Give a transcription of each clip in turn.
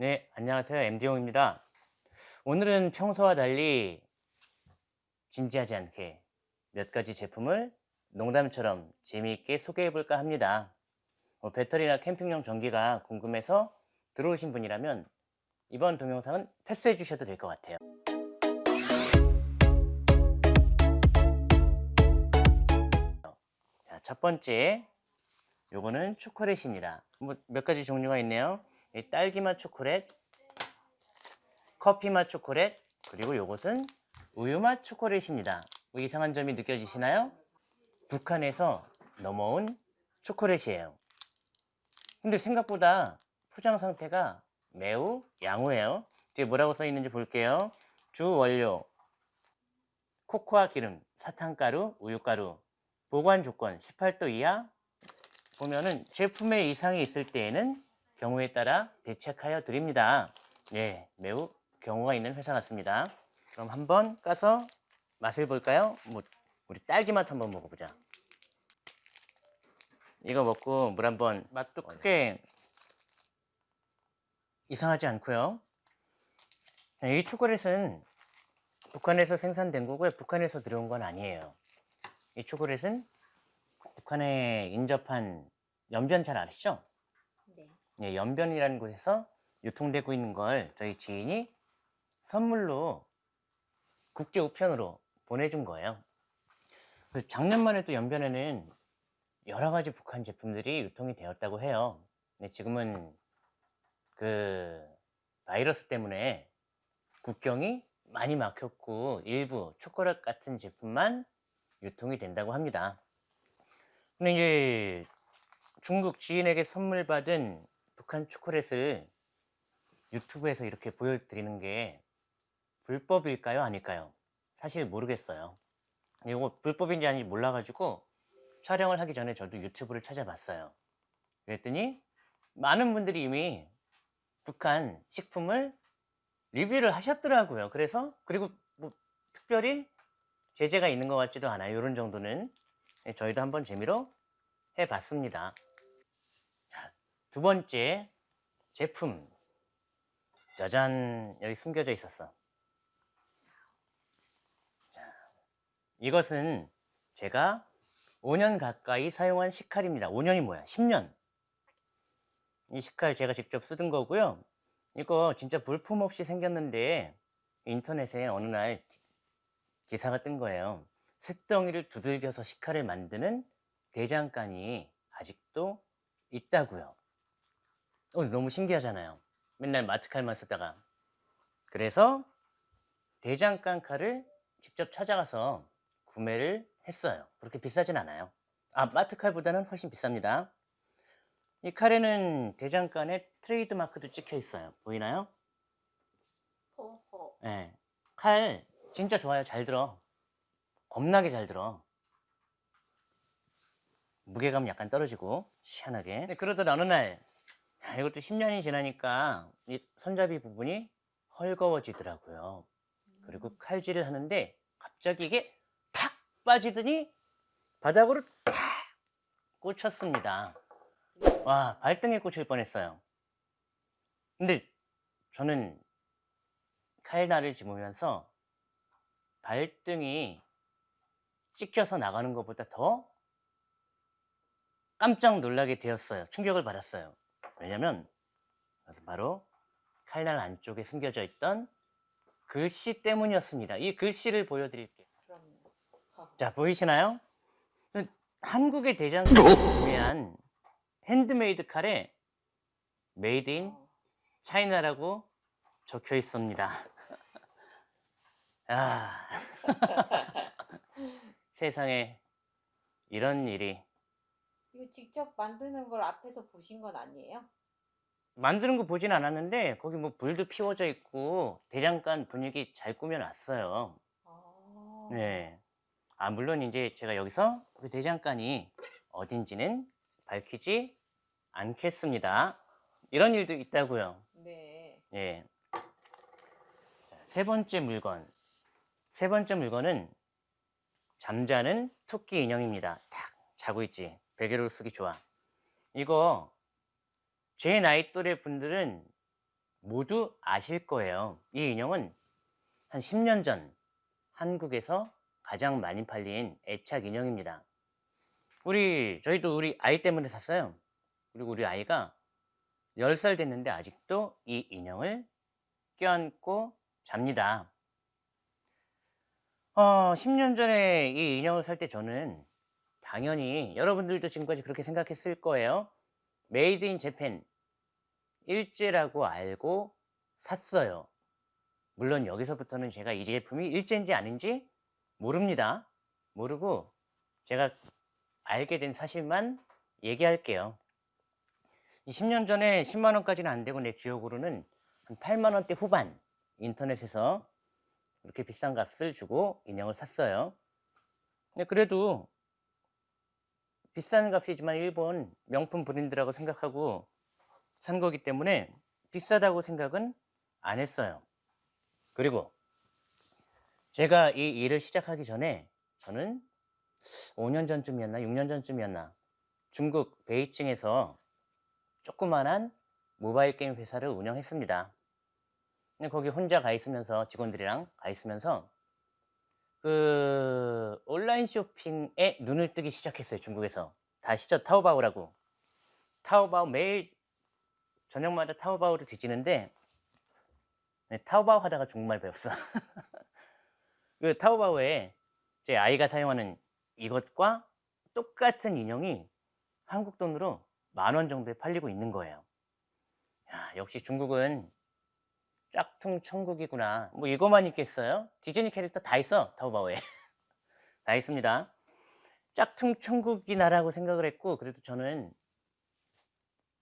네, 안녕하세요. MD용입니다. 오늘은 평소와 달리 진지하지 않게 몇 가지 제품을 농담처럼 재미있게 소개해 볼까 합니다. 뭐 배터리나 캠핑용 전기가 궁금해서 들어오신 분이라면 이번 동영상은 패스해 주셔도 될 것 같아요. 자, 첫 번째 요거는 초콜릿입니다. 뭐 몇 가지 종류가 있네요. 이 딸기맛 초콜릿, 커피맛 초콜릿, 그리고 요것은 우유맛 초콜릿입니다. 뭐 이상한 점이 느껴지시나요? 북한에서 넘어온 초콜릿이에요. 근데 생각보다 포장 상태가 매우 양호해요. 뒤에 뭐라고 써 있는지 볼게요. 주 원료 코코아 기름, 사탕가루, 우유가루 보관 조건 18도 이하 보면은 제품에 이상이 있을 때에는 경우에 따라 대책하여 드립니다. 예, 매우 경우가 있는 회사 같습니다. 그럼 한번 까서 맛을 볼까요? 뭐 우리 딸기 맛 한번 먹어보자. 이거 먹고 물 한번 맛도 크게 이상하지 않고요. 이 초콜릿은 북한에서 생산된 거고요. 북한에서 들어온 건 아니에요. 이 초콜릿은 북한에 인접한 연변 잘 아시죠? 네. 예, 연변이라는 곳에서 유통되고 있는 걸 저희 지인이 선물로 국제 우편으로 보내준 거예요. 그 작년만 해도 연변에는 여러 가지 북한 제품들이 유통이 되었다고 해요. 근데 지금은 그 바이러스 때문에 국경이 많이 막혔고 일부 초콜릿 같은 제품만 유통이 된다고 합니다. 근데 이제 중국 지인에게 선물 받은 북한 초콜릿을 유튜브에서 이렇게 보여드리는 게 불법일까요? 아닐까요? 사실 모르겠어요. 이거 불법인지 아닌지 몰라가지고 촬영을 하기 전에 저도 유튜브를 찾아봤어요. 그랬더니 많은 분들이 이미 북한 식품을 리뷰를 하셨더라고요. 그래서 그리고 뭐 특별히 제재가 있는 것 같지도 않아요. 이런 정도는 네, 저희도 한번 재미로 해봤습니다. 자, 두 번째 제품 짜잔 여기 숨겨져 있었어. 자, 이것은 제가 5년 가까이 사용한 식칼입니다. 5년이 뭐야? 10년. 이 식칼 제가 직접 쓰던 거고요. 이거 진짜 불품 없이 생겼는데 인터넷에 어느 날 기사가 뜬 거예요. 쇳덩이를 두들겨서 식칼을 만드는 대장간이 아직도 있다고요. 어, 너무 신기하잖아요. 맨날 마트 칼만 쓰다가. 그래서 대장간 칼을 직접 찾아가서 구매를 했어요. 그렇게 비싸진 않아요. 아, 마트 칼보다는 훨씬 비쌉니다. 이 칼에는 대장간에 트레이드 마크도 찍혀 있어요. 보이나요? 호호. 네. 칼 진짜 좋아요. 잘 들어. 겁나게 잘 들어. 무게감 약간 떨어지고 시원하게. 네, 그러던 어느 날 야, 이것도 10년이 지나니까 이 손잡이 부분이 헐거워지더라고요. 그리고 칼질을 하는데 갑자기 이게 탁 빠지더니 바닥으로 탁 꽂혔습니다. 와 발등에 꽂힐 뻔했어요. 근데 저는 칼날을 집으면서 발등이 찍혀서 나가는 것보다 더 깜짝 놀라게 되었어요. 충격을 받았어요. 왜냐면 그래서 바로 칼날 안쪽에 숨겨져 있던 글씨 때문이었습니다. 이 글씨를 보여드릴게요. 자 보이시나요? 한국의 대장금을 구매한 핸드메이드 칼에 made in 어. China라고 적혀 있습니다. 아, 세상에 이런 일이 이거 직접 만드는 걸 앞에서 보신 건 아니에요? 만드는 거 보진 않았는데 거기 뭐 불도 피워져 있고 대장간 분위기 잘 꾸며놨어요. 아. 네. 아 물론 이제 제가 여기서 그 대장간이 어딘지는 밝히지 않겠습니다. 이런 일도 있다고요. 네. 예. 자, 세 번째 물건. 세 번째 물건은 잠자는 토끼 인형입니다. 탁 자고 있지. 베개로 쓰기 좋아. 이거 제 나이 또래 분들은 모두 아실 거예요. 이 인형은 한 10년 전 한국에서 가장 많이 팔린 애착 인형입니다. 우리 저희도 우리 아이 때문에 샀어요. 그리고 우리 아이가 10살 됐는데 아직도 이 인형을 껴안고 잡니다. 어, 10년 전에 이 인형을 살 때 저는 당연히 여러분들도 지금까지 그렇게 생각했을 거예요. made in Japan 일제라고 알고 샀어요. 물론 여기서부터는 제가 이 제품이 일제인지 아닌지 모릅니다. 모르고 제가 알게 된 사실만 얘기할게요. 10년 전에 10만 원까지는 안 되고 내 기억으로는 한 8만 원대 후반 인터넷에서 이렇게 비싼 값을 주고 인형을 샀어요. 근데 그래도 비싼 값이지만 일본 명품 브랜드라고 생각하고 산 거기 때문에 비싸다고 생각은 안 했어요. 그리고 제가 이 일을 시작하기 전에 저는 5년 전쯤이었나 6년 전쯤이었나 중국 베이징에서 조그만한 모바일 게임 회사를 운영했습니다. 거기 혼자 가 있으면서 직원들이랑 가 있으면서 그 온라인 쇼핑에 눈을 뜨기 시작했어요. 중국에서 다 시죠 타오바오라고 타오바오 매일 저녁마다 타오바오를 뒤지는데 네, 타오바오 하다가 중국말 배웠어. 그 타오바오에 제 아이가 사용하는 이것과 똑같은 인형이 한국 돈으로 만 원 정도에 팔리고 있는 거예요. 야, 역시 중국은 짝퉁 천국이구나. 뭐 이거만 있겠어요? 디즈니 캐릭터 다 있어 타오바오에 다 있습니다. 짝퉁 천국이나라고 생각을 했고 그래도 저는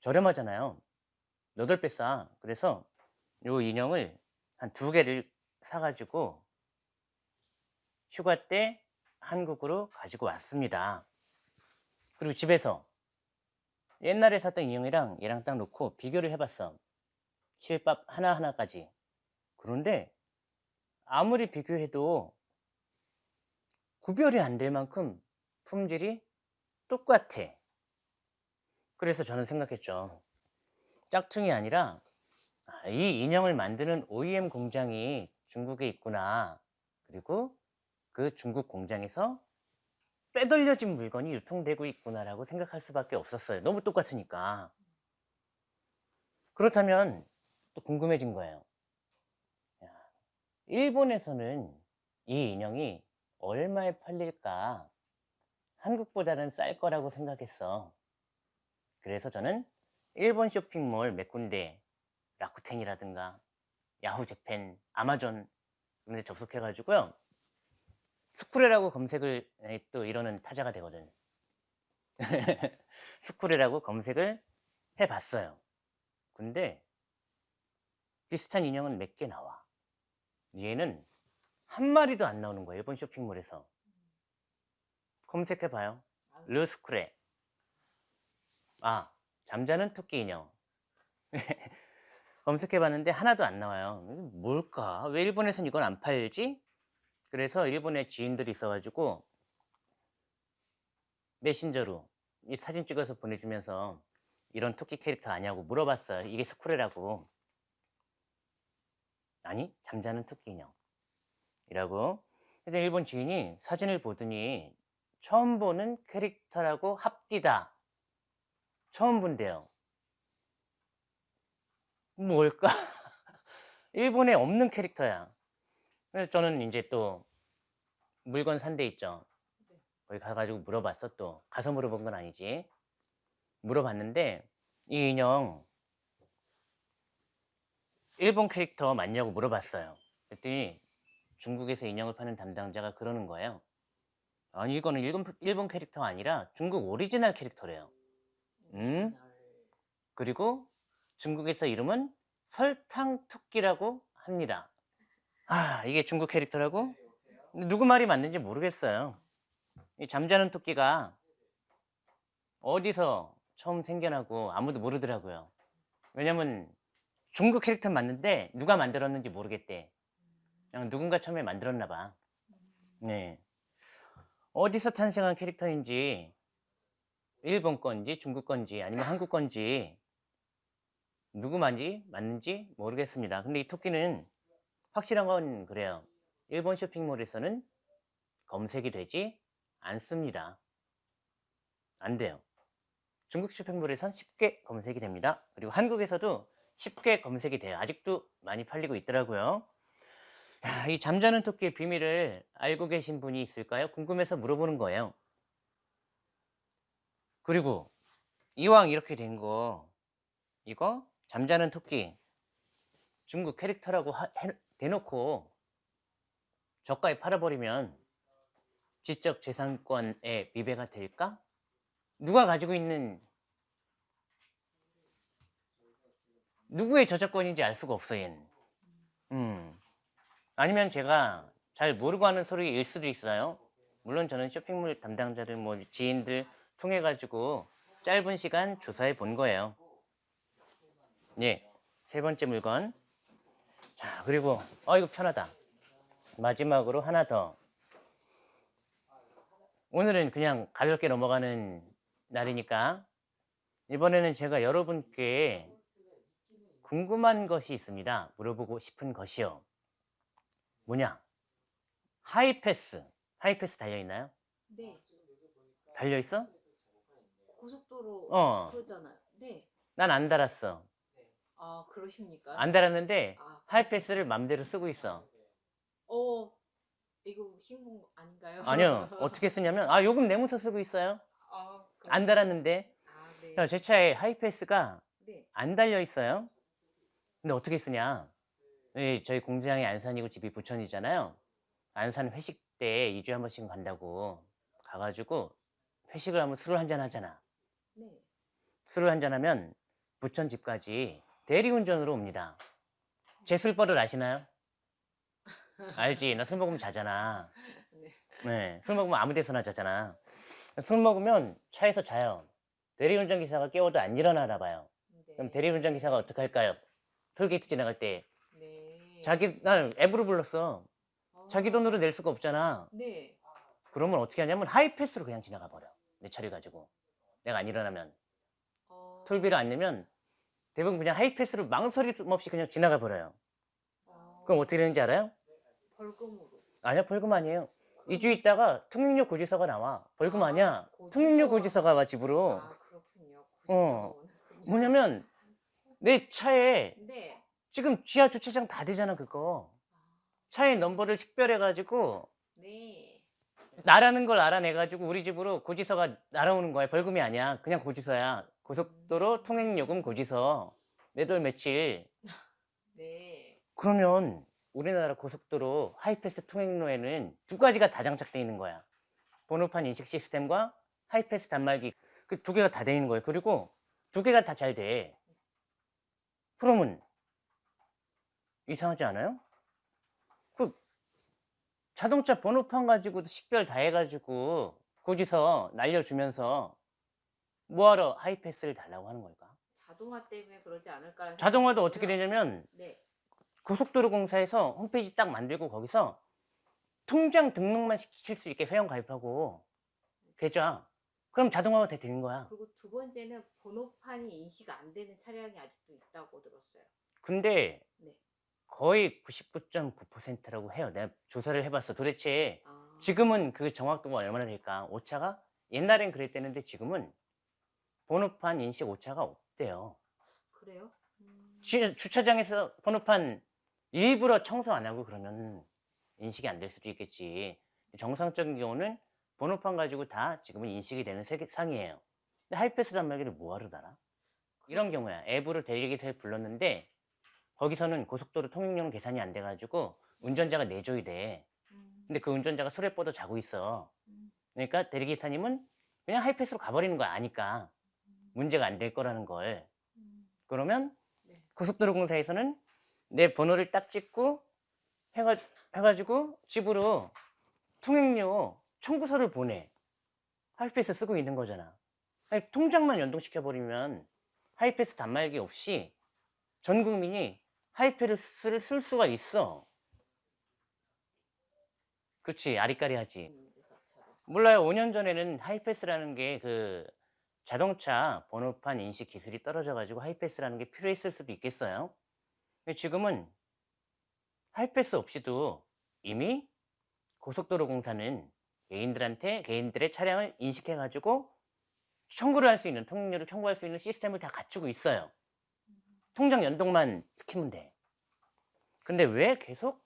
저렴하잖아요. 8배 싸. 그래서 요 인형을 한 두 개를 사가지고 휴가 때 한국으로 가지고 왔습니다. 그리고 집에서 옛날에 샀던 인형이랑 얘랑 딱 놓고 비교를 해봤어. 실밥 하나하나까지. 그런데 아무리 비교해도 구별이 안 될 만큼 품질이 똑같아. 그래서 저는 생각했죠. 짝퉁이 아니라 아, 이 인형을 만드는 OEM 공장이 중국에 있구나. 그리고 그 중국 공장에서 빼돌려진 물건이 유통되고 있구나라고 생각할 수밖에 없었어요. 너무 똑같으니까. 그렇다면 또 궁금해진 거예요. 야, 일본에서는 이 인형이 얼마에 팔릴까? 한국보다는 쌀 거라고 생각했어. 그래서 저는 일본 쇼핑몰 몇 군데 라쿠텐이라든가 야후 재팬, 아마존 이런 데 접속해가지고요. 스쿠레라고 검색을 에, 또 이러는 타자가 되거든. 스쿠레라고 검색을 해봤어요. 근데 비슷한 인형은 몇 개 나와. 얘는 한 마리도 안 나오는 거야. 일본 쇼핑몰에서. 검색해봐요. 르스쿠레. 아, 잠자는 토끼 인형. 검색해봤는데 하나도 안 나와요. 뭘까? 왜 일본에선 이건 안 팔지? 그래서 일본에 지인들이 있어가지고 메신저로 이 사진 찍어서 보내주면서 이런 토끼 캐릭터 아니냐고 물어봤어요. 이게 스쿠레라고. 아니, 잠자는 토끼 인형. 이라고. 근데 일본 지인이 사진을 보더니 처음 보는 캐릭터라고 합디다. 처음 본대요. 뭘까? 일본에 없는 캐릭터야. 그래서 저는 이제 또 물건 산 데 있죠. 거기 가가지고 물어봤어 또. 가서 물어본 건 아니지. 물어봤는데 이 인형 일본 캐릭터 맞냐고 물어봤어요. 그랬더니 중국에서 인형을 파는 담당자가 그러는 거예요. 아니 이거는 일본, 일본 캐릭터 아니라 중국 오리지널 캐릭터래요. 음? 그리고 중국에서 이름은 설탕 토끼라고 합니다. 아, 이게 중국 캐릭터라고? 누구 말이 맞는지 모르겠어요. 이 잠자는 토끼가 어디서 처음 생겨나고 아무도 모르더라고요. 왜냐면 중국 캐릭터 맞는데 누가 만들었는지 모르겠대. 그냥 누군가 처음에 만들었나 봐. 네. 어디서 탄생한 캐릭터인지 일본 건지 중국 건지 아니면 한국 건지 누구 말인지 맞는지 모르겠습니다. 근데 이 토끼는 확실한 건 그래요. 일본 쇼핑몰에서는 검색이 되지 않습니다. 안 돼요. 중국 쇼핑몰에선 쉽게 검색이 됩니다. 그리고 한국에서도 쉽게 검색이 돼요. 아직도 많이 팔리고 있더라고요. 야, 이 잠자는 토끼의 비밀을 알고 계신 분이 있을까요? 궁금해서 물어보는 거예요. 그리고 이왕 이렇게 된 거 이거 잠자는 토끼 중국 캐릭터라고 하- 해- 대놓고 저가에 팔아버리면 지적 재산권의 위배가 될까? 누가 가지고 있는 누구의 저작권인지 알 수가 없어 얘는. 음. 아니면 제가 잘 모르고 하는 소리일 수도 있어요. 물론 저는 쇼핑몰 담당자들 뭐 지인들 통해 가지고 짧은 시간 조사해 본 거예요. 예, 세 번째 물건. 자 그리고 어 이거 편하다. 마지막으로 하나 더. 오늘은 그냥 가볍게 넘어가는 날이니까 이번에는 제가 여러분께 궁금한 것이 있습니다. 물어보고 싶은 것이요. 뭐냐? 하이패스. 하이패스 달려있나요? 네. 달려있어? 고속도로 어. 그거잖아요. 네. 난 안 달았어. 아 그러십니까? 안 달았는데 아, 하이패스를 맘대로 쓰고 있어. 어 이거 신분 아닌가요? 아니요. 어떻게 쓰냐면 아 요금 내면서 쓰고 있어요. 아, 안 달았는데 아 네. 자, 제 차에 하이패스가 네. 안 달려 있어요. 근데 어떻게 쓰냐? 예, 저희 공장이 안산이고 집이 부천이잖아요. 안산 회식 때 2주에 한 번씩 간다고 가가지고 회식을 하면 술을 한 잔 하잖아. 네. 술을 한 잔 하면 부천 집까지 대리운전으로 옵니다. 제 술버릇 아시나요? 알지? 나 술 먹으면 자잖아. 네. 네, 술 먹으면 아무 데서나 자잖아. 술 먹으면 차에서 자요. 대리운전 기사가 깨워도 안 일어나나 봐요. 네. 그럼 대리운전 기사가 어떻게 할까요? 톨게이트 지나갈 때 네. 자기 난 앱으로 불렀어. 아, 자기 돈으로 낼 수가 없잖아. 네. 그러면 어떻게 하냐면 하이패스로 그냥 지나가 버려. 내 차를 가지고 내가 안 일어나면 어, 톨비를 안 내면 대부분 그냥 하이패스로 망설임 없이 그냥 지나가 버려요. 어, 그럼 어떻게 되는지 알아요? 벌금으로. 아니야 벌금 아니에요. 2주 있다가 통행료 고지서가 나와. 벌금 아, 아니야. 고지서. 통행료 고지서가 와 집으로. 아 그렇군요. 어. 고지서가 오는군요. 뭐냐면 내 차에 네. 지금 지하 주차장 다 되잖아 그거. 아, 차의 넘버를 식별해가지고 네. 나라는 걸 알아내가지고 우리 집으로 고지서가 날아오는 거야. 벌금이 아니야. 그냥 고지서야. 고속도로 통행요금 고지서. 매달 며칠. 네. 그러면 우리나라 고속도로 하이패스 통행로에는 두 가지가 다 장착되어 있는 거야. 번호판 인식 시스템과 하이패스 단말기. 그 두 개가 다 되어 있는 거예요. 그리고 두 개가 다 잘 돼. 그러면 이상하지 않아요? 그 자동차 번호판 가지고도 식별 다 해가지고 고지서 날려주면서 뭐하러 하이패스를 달라고 하는 걸까? 자동화 때문에 그러지 않을까? 자동화도 어떻게 되냐면 네. 고속도로 공사에서 홈페이지 딱 만들고 통장 등록만 시킬 수 있게 회원 가입하고 계좌 그럼 자동화가 다 되는 거야 그리고 두 번째는 번호판이 인식 안 되는 차량이 아직도 있다고 들었어요. 근데 네. 거의 99.9%라고 해요 내가 조사를 해봤어 도대체 아, 지금은 그 정확도가 얼마나 될까 오차가 옛날엔 그랬대는데 지금은 번호판 인식 오차가 없대요 그래요? 음, 주- 주차장에서 번호판 일부러 청소 안 하고 그러면 인식이 안 될 수도 있겠지. 정상적인 경우는 번호판 가지고 다 지금은 인식이 되는 세- 상이에요. 근데 하이패스 단말기를 뭐하러 달아? 이런 경우야. 앱으로 대리기사를 불렀는데 거기서는 고속도로 통행료는 계산이 안 돼가지고 운전자가 내줘야 돼. 음, 근데 그 운전자가 술에 뻗어 자고 있어. 음, 그러니까 대리기사님은 그냥 하이패스로 가버리는 거야. 아니까. 문제가 안 될 거라는 걸. 음, 그러면 네. 고속도로 공사에서는 내 번호를 딱 찍고 해가, 해가지고 집으로 통행료 청구서를 보내. 하이패스 쓰고 있는 거잖아. 아니, 통장만 연동시켜버리면 하이패스 단말기 없이 전 국민이 하이패스를 쓸 수가 있어. 그치, 아리까리 하지. 있는데 저처럼. 몰라요. 5년 전에는 하이패스라는 게 그 자동차 번호판 인식 기술이 떨어져 가지고 하이패스라는 게 필요했을 수도 있겠어요. 지금은 하이패스 없이도 이미 고속도로 공사는 개인들한테 개인들의 차량을 인식해 가지고 청구를 할 수 있는 통행료를 청구할 수 있는 시스템을 다 갖추고 있어요. 통장 연동만 시키면 돼. 근데 왜 계속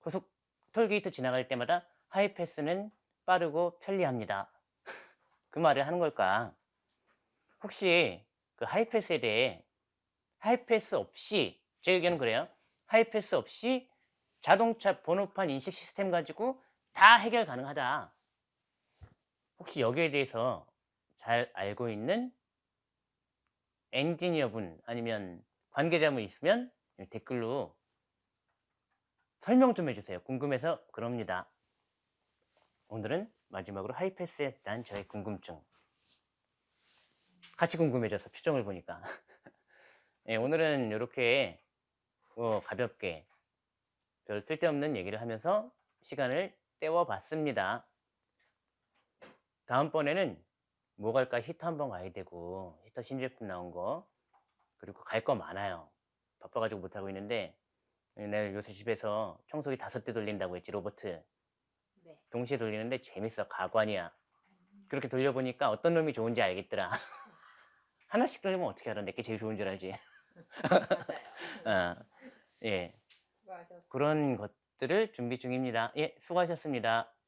고속 톨게이트 지나갈 때마다 하이패스는 빠르고 편리합니다. 그 말을 하는 걸까? 혹시 그 하이패스에 대해 하이패스 없이 제 의견은 그래요. 하이패스 없이 자동차 번호판 인식 시스템 가지고 다 해결 가능하다. 혹시 여기에 대해서 잘 알고 있는 엔지니어분 아니면 관계자분 있으면 댓글로 설명 좀 해주세요. 궁금해서 그럽니다. 오늘은 마지막으로 하이패스에 대한 저의 궁금증. 같이 궁금해져서 표정을 보니까. 예, 오늘은 이렇게 어, 가볍게 별 쓸데없는 얘기를 하면서 시간을 때워봤습니다. 다음번에는 뭐 갈까 히터 한번 가야 되고 히터 신제품 나온 거 그리고 갈 거 많아요. 바빠가지고 못하고 있는데 내가 요새 집에서 청소기 다섯 대 돌린다고 했지 로버트 네. 동시에 돌리는데 재밌어 가관이야 그렇게 돌려보니까 어떤 놈이 좋은지 알겠더라 하나씩 돌리면 어떻게 알아 내게 제일 좋은 줄 알지 맞아요. 어, 예. 그런 것들을 준비 중입니다. 예 수고하셨습니다